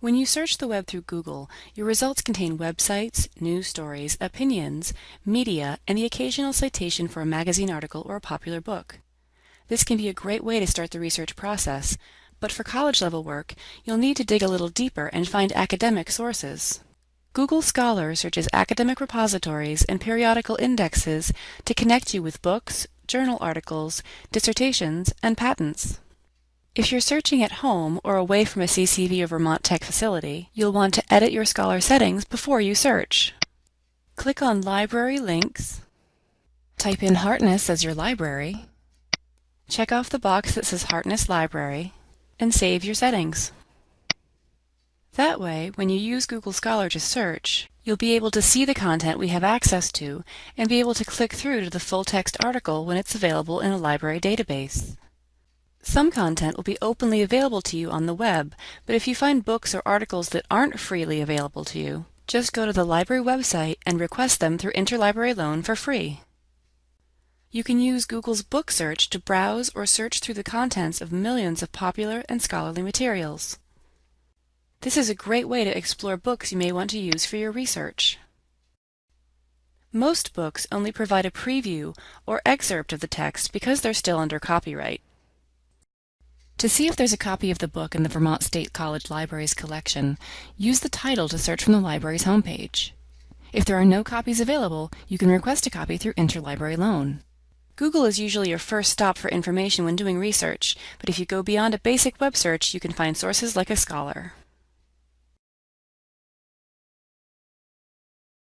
When you search the web through Google, your results contain websites, news stories, opinions, media, and the occasional citation for a magazine article or a popular book. This can be a great way to start the research process, but for college-level work, you'll need to dig a little deeper and find academic sources. Google Scholar searches academic repositories and periodical indexes to connect you with books, journal articles, dissertations, and patents. If you're searching at home or away from a CCV or Vermont Tech facility, you'll want to edit your Scholar settings before you search. Click on Library Links, type in Hartness as your library, check off the box that says Hartness Library, and save your settings. That way, when you use Google Scholar to search, you'll be able to see the content we have access to and be able to click through to the full-text article when it's available in a library database. Some content will be openly available to you on the web, but if you find books or articles that aren't freely available to you, just go to the library website and request them through Interlibrary Loan for free. You can use Google's Book Search to browse or search through the contents of millions of popular and scholarly materials. This is a great way to explore books you may want to use for your research. Most books only provide a preview or excerpt of the text because they're still under copyright. To see if there's a copy of the book in the Vermont State College Library's collection, use the title to search from the library's homepage. If there are no copies available, you can request a copy through Interlibrary Loan. Google is usually your first stop for information when doing research, but if you go beyond a basic web search, you can find sources like a scholar.